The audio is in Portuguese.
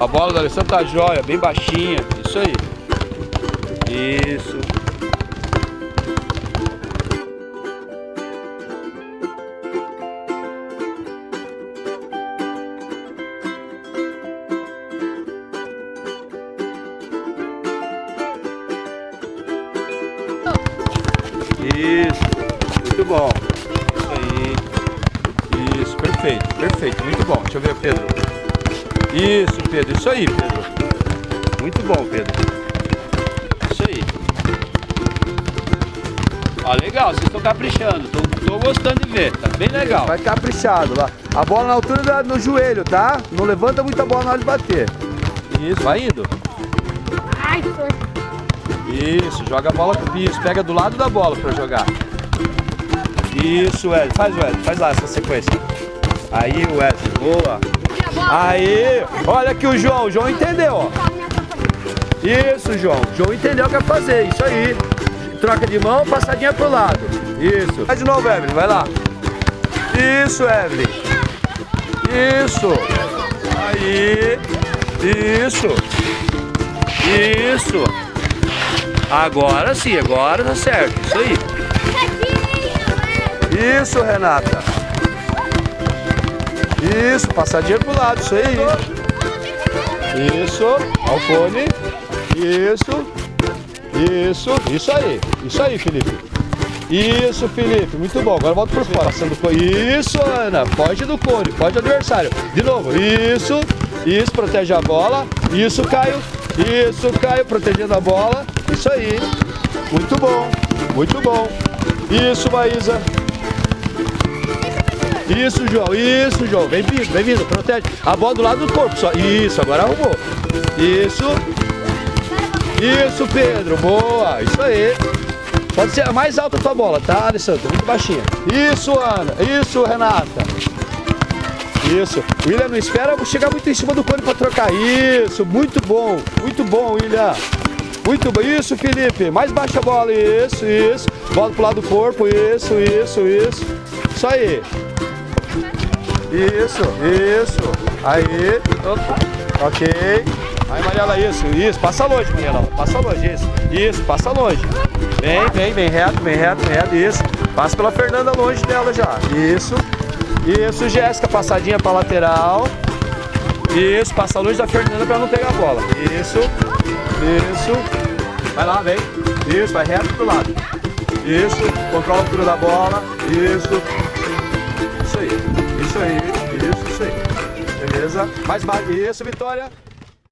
A bola do Alessandro tá jóia, bem baixinha. Isso aí. Isso. Isso. Muito bom. Isso aí. Isso, perfeito, perfeito. Muito bom. Deixa eu ver, Pedro. Isso, Pedro. Isso aí, Pedro. Muito bom, Pedro. Isso aí. Ó, legal. Vocês estão caprichando. Tô, tô gostando de ver. Tá bem legal. Vai caprichado lá. A bola na altura da, no joelho, tá? Não levanta muita bola na hora de bater. Isso, vai indo. Ai, foi. Isso, joga a bola com isso, pega do lado da bola pra jogar. Isso, Wesley, faz Wesley, faz lá essa sequência. Aí, Wesley, boa. Aí, olha aqui o João, o João entendeu, ó. Isso, João, o João entendeu o que é fazer, isso aí. Troca de mão, passadinha pro lado. Isso. Faz de novo, Evelyn, vai lá. Isso, Evelyn. Isso. Aí. Isso. Isso. Agora sim, agora tá certo. Isso aí. Isso, Renata. Isso, passadinha pro lado, isso aí. Isso, Alcone. Isso. Isso, isso aí. Isso aí, Felipe. Isso, Felipe. Muito bom. Agora volta por fora. Passando por... Isso, Ana. Foge do cone. Foge do adversário. De novo. Isso. Isso, protege a bola. Isso, Caio. Isso, Caio, protegendo a bola. Isso aí. Muito bom. Muito bom. Isso, Maísa. Isso, João. Isso, João. Vem vindo, vem vindo. Protege. A bola do lado do corpo só. Isso, agora arrumou. Isso. Isso, Pedro. Boa. Isso aí. Pode ser mais alta a tua bola, tá, Alessandro? Muito baixinha. Isso, Ana. Isso, Renata. Isso. William, não espera chegar muito em cima do cone para trocar. Isso. Muito bom. Muito bom, William. Muito bom. Isso, Felipe. Mais baixa a bola. Isso, isso. Bola pro lado do corpo. Isso, isso, isso. Isso aí. Isso, isso. Aí. Opa. Ok. Aí, Mariela, isso, isso. Passa longe, Mariela. Passa longe, isso. Isso, passa longe. Vem, vem, vem reto, vem reto, vem reto. Isso. Passa pela Fernanda longe dela já. Isso. Isso, Jéssica. Passadinha pra lateral. Isso. Passa longe da Fernanda pra não pegar a bola. Isso. Isso. Vai lá, vem. Isso, vai reto pro lado. Isso. Controla a altura da bola. Isso. Beleza? Mais, mais. Isso, Vitória.